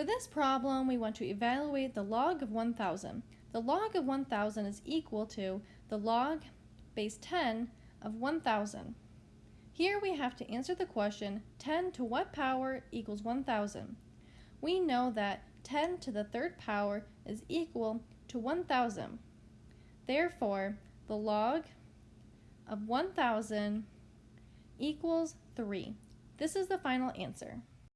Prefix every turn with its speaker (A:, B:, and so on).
A: For this problem, we want to evaluate the log of 1,000. The log of 1,000 is equal to the log base 10 of 1,000. Here we have to answer the question 10 to what power equals 1,000. We know that 10 to the third power is equal to 1,000. Therefore, the log of 1,000 equals 3. This is the final answer.